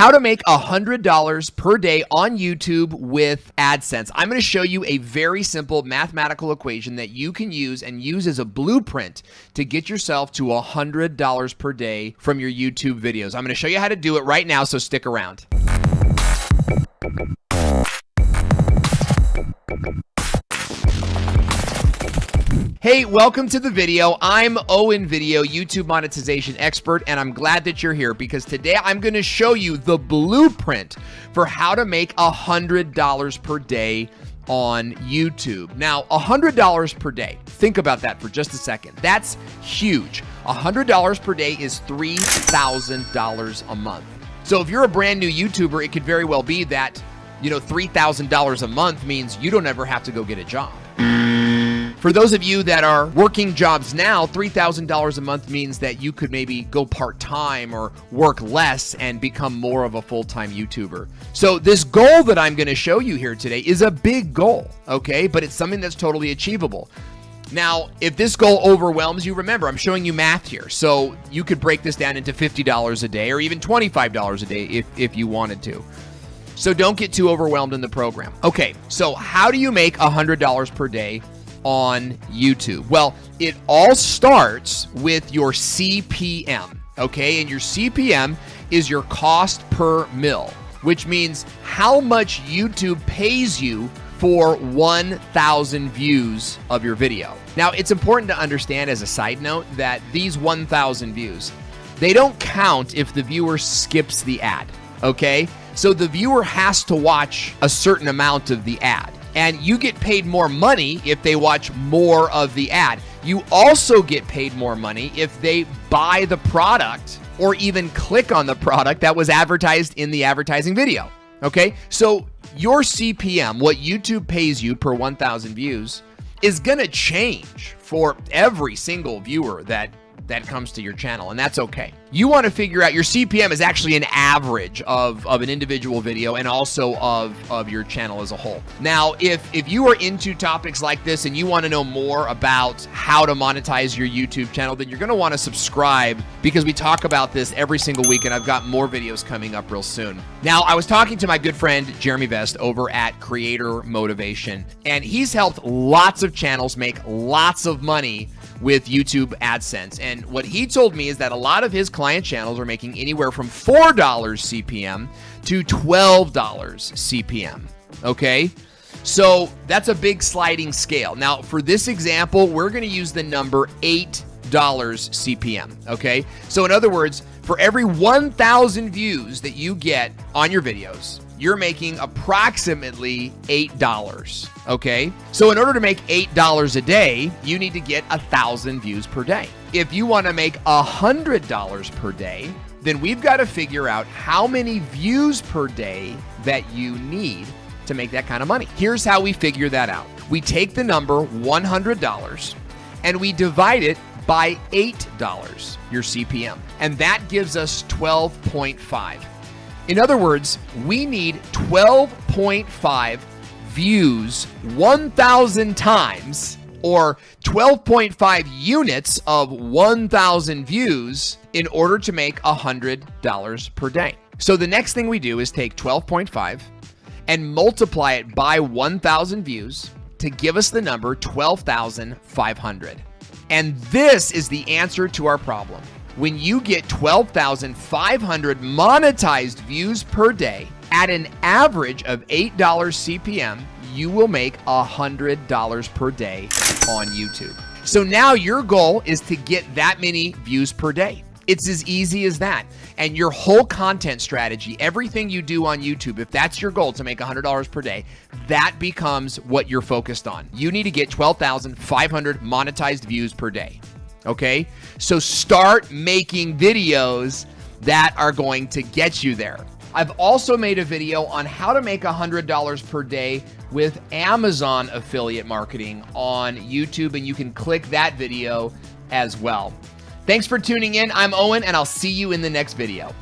how to make $100 per day on YouTube with AdSense. I'm going to show you a very simple mathematical equation that you can use and use as a blueprint to get yourself to $100 per day from your YouTube videos. I'm going to show you how to do it right now, so stick around. Hey, welcome to the video. I'm Owen Video, YouTube monetization expert, and I'm glad that you're here because today I'm going to show you the blueprint for how to make $100 per day on YouTube. Now, $100 per day. Think about that for just a second. That's huge. $100 per day is $3,000 a month. So if you're a brand new YouTuber, it could very well be that, you know, $3,000 a month means you don't ever have to go get a job. For those of you that are working jobs now, $3,000 a month means that you could maybe go part time or work less and become more of a full time YouTuber. So, this goal that I'm going to show you here today is a big goal, okay? But it's something that's totally achievable. Now, if this goal overwhelms you, remember, I'm showing you math here. So, you could break this down into $50 a day or even $25 a day if, if you wanted to. So, don't get too overwhelmed in the program. Okay, so how do you make $100 per day on YouTube? Well, it all starts with your CPM, okay? And your CPM is your cost per mil, which means how much YouTube pays you for 1,000 views of your video. Now, it's important to understand as a side note that these 1,000 views, they don't count if the viewer skips the ad, okay? So the viewer has to watch a certain amount of the ad and you get paid more money if they watch more of the ad. You also get paid more money if they buy the product or even click on the product that was advertised in the advertising video. Okay, so your CPM, what YouTube pays you per 1,000 views, is gonna change for every single viewer that that comes to your channel, and that's okay. You want to figure out your CPM is actually an average of, of an individual video and also of, of your channel as a whole. Now, if, if you are into topics like this and you want to know more about how to monetize your YouTube channel, then you're going to want to subscribe because we talk about this every single week, and I've got more videos coming up real soon. Now, I was talking to my good friend Jeremy Vest over at Creator Motivation, and he's helped lots of channels make lots of money with YouTube AdSense. And what he told me is that a lot of his client channels are making anywhere from $4 CPM to $12 CPM. Okay. So that's a big sliding scale. Now, for this example, we're going to use the number $8 CPM. Okay. So, in other words, for every 1,000 views that you get on your videos, you're making approximately $8. Okay. So in order to make $8 a day, you need to get a thousand views per day. If you want to make $100 per day, then we've got to figure out how many views per day that you need to make that kind of money. Here's how we figure that out. We take the number $100 and we divide it by $8, your CPM. And that gives us 12.5. In other words, we need 12.5 views 1,000 times or 12.5 units of 1,000 views in order to make $100 per day. So the next thing we do is take 12.5 and multiply it by 1,000 views to give us the number 12,500. And this is the answer to our problem when you get 12,500 monetized views per day at an average of $8 CPM, you will make $100 per day on YouTube. So now your goal is to get that many views per day. It's as easy as that. And your whole content strategy, everything you do on YouTube, if that's your goal to make $100 per day, that becomes what you're focused on. You need to get 12,500 monetized views per day. Okay? So start making videos that are going to get you there. I've also made a video on how to make $100 per day with Amazon affiliate marketing on YouTube, and you can click that video as well. Thanks for tuning in. I'm Owen, and I'll see you in the next video.